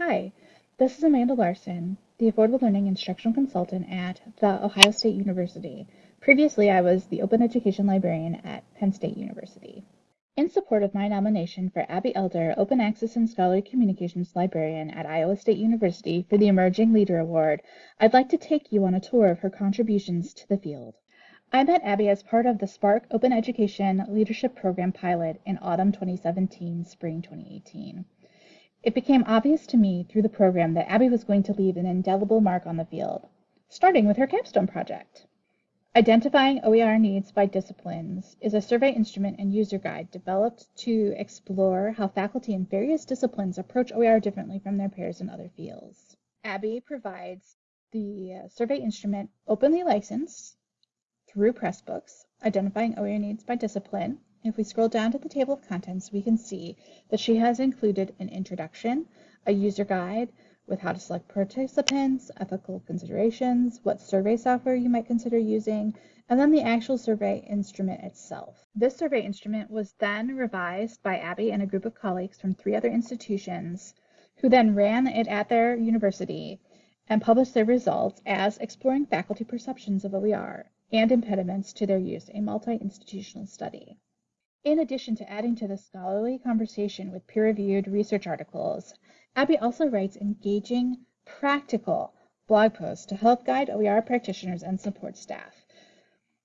Hi, this is Amanda Larson, the Affordable Learning Instructional Consultant at The Ohio State University. Previously, I was the Open Education Librarian at Penn State University. In support of my nomination for Abby Elder, Open Access and Scholarly Communications Librarian at Iowa State University for the Emerging Leader Award, I'd like to take you on a tour of her contributions to the field. I met Abby as part of the SPARC Open Education Leadership Program pilot in autumn 2017, spring 2018. It became obvious to me through the program that Abby was going to leave an indelible mark on the field, starting with her capstone project. Identifying OER needs by disciplines is a survey instrument and user guide developed to explore how faculty in various disciplines approach OER differently from their peers in other fields. Abby provides the uh, survey instrument openly licensed through Pressbooks, identifying OER needs by discipline. If we scroll down to the table of contents, we can see that she has included an introduction, a user guide with how to select participants, ethical considerations, what survey software you might consider using, and then the actual survey instrument itself. This survey instrument was then revised by Abby and a group of colleagues from three other institutions who then ran it at their university and published their results as Exploring Faculty Perceptions of OER and impediments to their use, a multi-institutional study. In addition to adding to the scholarly conversation with peer-reviewed research articles, Abby also writes engaging, practical blog posts to help guide OER practitioners and support staff.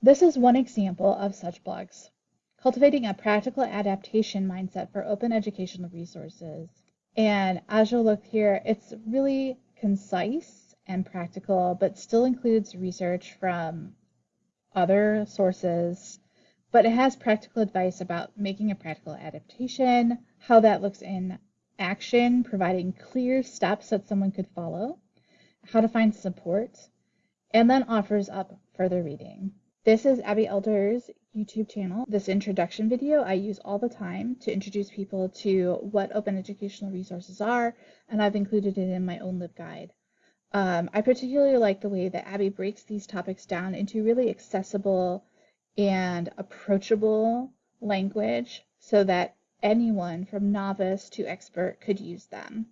This is one example of such blogs, cultivating a practical adaptation mindset for open educational resources. And as you'll look here, it's really concise and practical, but still includes research from other sources, but it has practical advice about making a practical adaptation, how that looks in action, providing clear steps that someone could follow, how to find support, and then offers up further reading. This is Abby Elder's YouTube channel. This introduction video I use all the time to introduce people to what open educational resources are, and I've included it in my own LibGuide. Um, I particularly like the way that Abby breaks these topics down into really accessible and approachable language so that anyone from novice to expert could use them.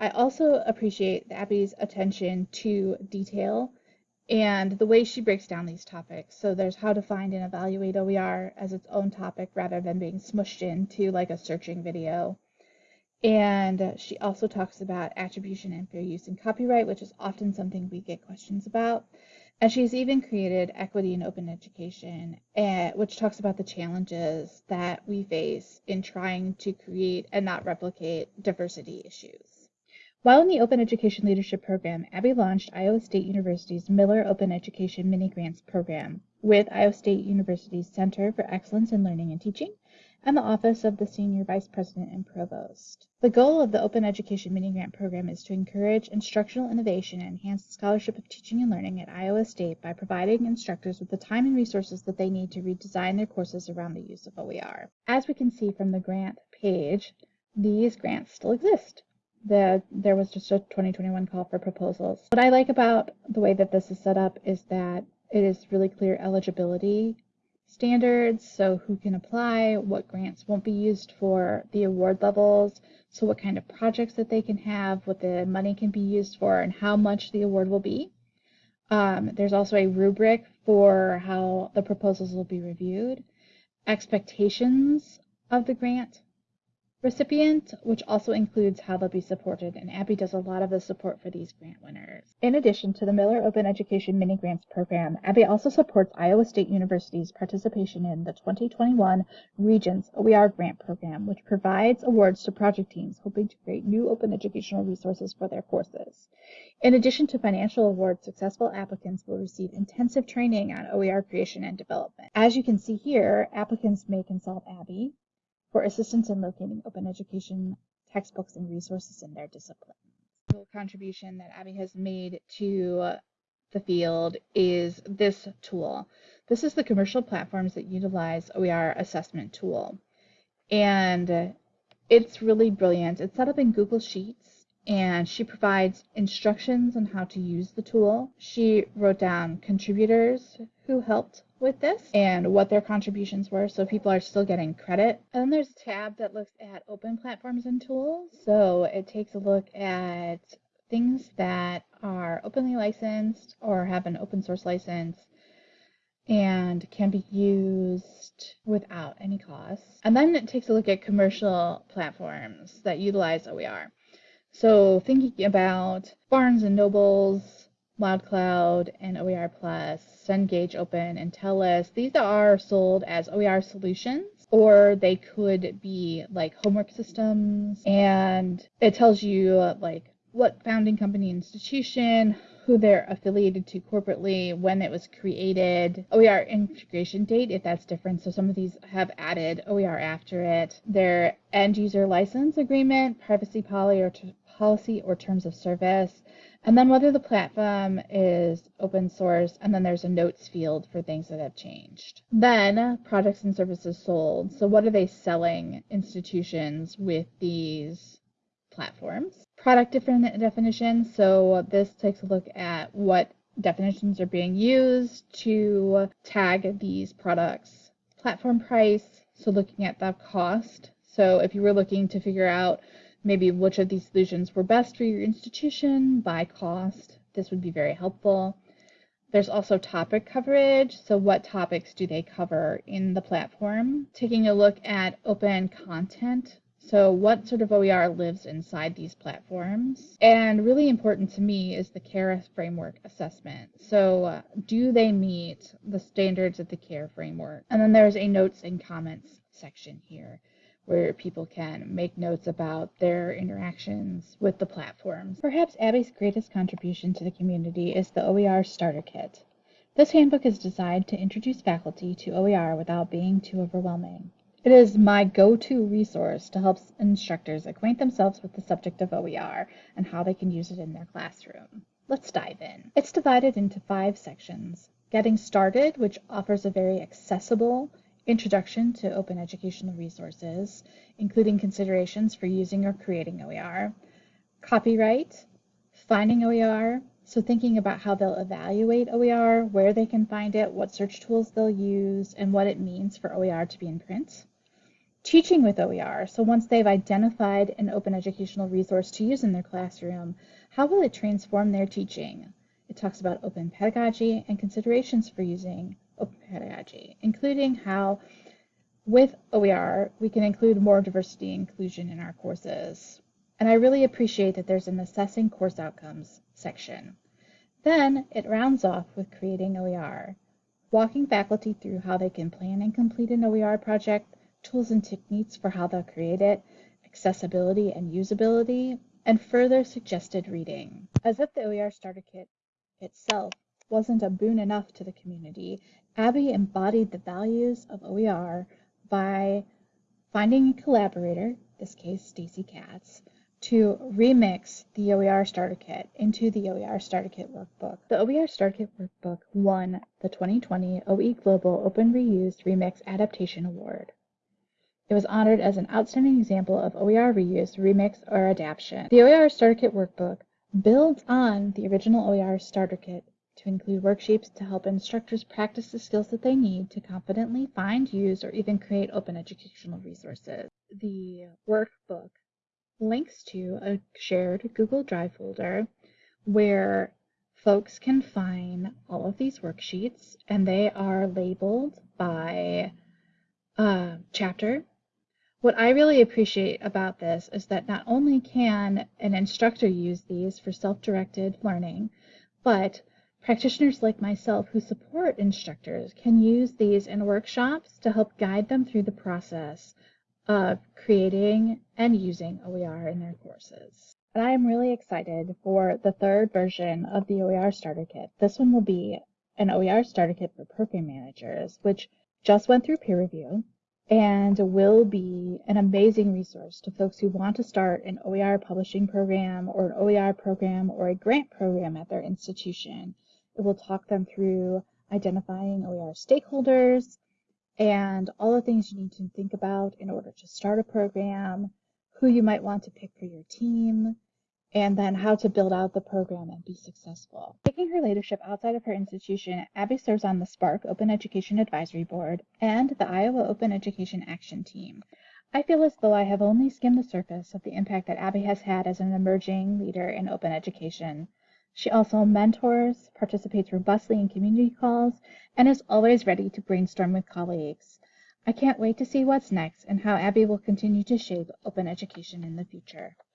I also appreciate Abby's attention to detail and the way she breaks down these topics. So there's how to find and evaluate OER as its own topic rather than being smushed into like a searching video. And she also talks about attribution and fair use and copyright, which is often something we get questions about. And she's even created Equity in Open Education, uh, which talks about the challenges that we face in trying to create and not replicate diversity issues. While in the Open Education Leadership Program, Abby launched Iowa State University's Miller Open Education Mini Grants Program with Iowa State University's Center for Excellence in Learning and Teaching and the Office of the Senior Vice President and Provost. The goal of the Open Education Mini Grant Program is to encourage instructional innovation and enhance the scholarship of teaching and learning at Iowa State by providing instructors with the time and resources that they need to redesign their courses around the use of OER. As we can see from the grant page, these grants still exist. The, there was just a 2021 call for proposals. What I like about the way that this is set up is that it is really clear eligibility standards, so who can apply, what grants won't be used for, the award levels, so what kind of projects that they can have, what the money can be used for, and how much the award will be. Um, there's also a rubric for how the proposals will be reviewed, expectations of the grant recipient, which also includes how they'll be supported, and Abby does a lot of the support for these grant winners. In addition to the Miller Open Education Mini Grants program, Abby also supports Iowa State University's participation in the 2021 Regents OER Grant Program, which provides awards to project teams hoping to create new open educational resources for their courses. In addition to financial awards, successful applicants will receive intensive training on OER creation and development. As you can see here, applicants may consult Abby, for assistance in locating open education textbooks and resources in their discipline. The contribution that Abby has made to the field is this tool. This is the commercial platforms that utilize OER assessment tool. And it's really brilliant. It's set up in Google Sheets and she provides instructions on how to use the tool. She wrote down contributors who helped with this and what their contributions were so people are still getting credit. And then there's a tab that looks at open platforms and tools. So it takes a look at things that are openly licensed or have an open source license and can be used without any cost. And then it takes a look at commercial platforms that utilize OER. So thinking about Barnes and Nobles, LoudCloud, and OER Plus, Cengage Open, and TELUS, these are sold as OER solutions or they could be like homework systems. And it tells you like what founding company institution who they're affiliated to corporately, when it was created, OER integration date, if that's different. So some of these have added OER after it. Their end user license agreement, privacy policy or, policy or terms of service, and then whether the platform is open source, and then there's a notes field for things that have changed. Then products and services sold. So what are they selling institutions with these platforms? product different definitions. So this takes a look at what definitions are being used to tag these products. Platform price, so looking at the cost. So if you were looking to figure out maybe which of these solutions were best for your institution by cost, this would be very helpful. There's also topic coverage. So what topics do they cover in the platform? Taking a look at open content so what sort of OER lives inside these platforms? And really important to me is the CARE framework assessment. So uh, do they meet the standards of the CARE framework? And then there's a notes and comments section here where people can make notes about their interactions with the platforms. Perhaps Abby's greatest contribution to the community is the OER Starter Kit. This handbook is designed to introduce faculty to OER without being too overwhelming. It is my go-to resource to help instructors acquaint themselves with the subject of OER and how they can use it in their classroom. Let's dive in. It's divided into five sections. Getting Started, which offers a very accessible introduction to open educational resources, including considerations for using or creating OER. Copyright, finding OER, so thinking about how they'll evaluate OER, where they can find it, what search tools they'll use, and what it means for OER to be in print teaching with OER. So once they've identified an open educational resource to use in their classroom, how will it transform their teaching? It talks about open pedagogy and considerations for using open pedagogy, including how with OER we can include more diversity and inclusion in our courses. And I really appreciate that there's an assessing course outcomes section. Then it rounds off with creating OER, walking faculty through how they can plan and complete an OER project tools and techniques for how they'll create it, accessibility and usability, and further suggested reading. As if the OER Starter Kit itself wasn't a boon enough to the community, Abby embodied the values of OER by finding a collaborator, this case Stacy Katz, to remix the OER Starter Kit into the OER Starter Kit workbook. The OER Starter Kit workbook won the 2020 OE Global Open Reused Remix Adaptation Award. It was honored as an outstanding example of OER reuse, remix, or adaptation. The OER Starter Kit Workbook builds on the original OER Starter Kit to include worksheets to help instructors practice the skills that they need to confidently find, use, or even create open educational resources. The workbook links to a shared Google Drive folder where folks can find all of these worksheets and they are labeled by uh, chapter what I really appreciate about this is that not only can an instructor use these for self-directed learning, but practitioners like myself who support instructors can use these in workshops to help guide them through the process of creating and using OER in their courses. And I am really excited for the third version of the OER Starter Kit. This one will be an OER Starter Kit for program managers, which just went through peer review and will be an amazing resource to folks who want to start an OER publishing program or an OER program or a grant program at their institution. It will talk them through identifying OER stakeholders and all the things you need to think about in order to start a program, who you might want to pick for your team, and then how to build out the program and be successful. Taking her leadership outside of her institution, Abby serves on the SPARC Open Education Advisory Board and the Iowa Open Education Action Team. I feel as though I have only skimmed the surface of the impact that Abby has had as an emerging leader in open education. She also mentors, participates robustly in community calls, and is always ready to brainstorm with colleagues. I can't wait to see what's next and how Abby will continue to shape open education in the future.